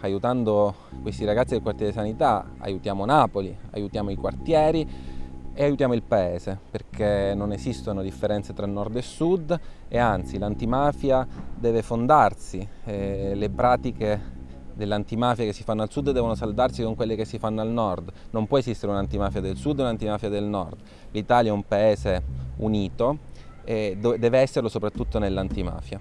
Aiutando questi ragazzi del quartiere sanità aiutiamo Napoli, aiutiamo i quartieri e aiutiamo il paese perché non esistono differenze tra nord e sud e anzi l'antimafia deve fondarsi, eh, le pratiche dell'antimafia che si fanno al sud devono saldarsi con quelle che si fanno al nord, non può esistere un'antimafia del sud e un'antimafia del nord, l'Italia è un paese unito e deve esserlo soprattutto nell'antimafia.